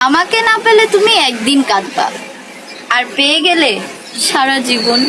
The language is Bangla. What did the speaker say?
আমাকে না পেলে তুমি একদিন কাঁদবা। আর পেয়ে গেলে সারা জীবন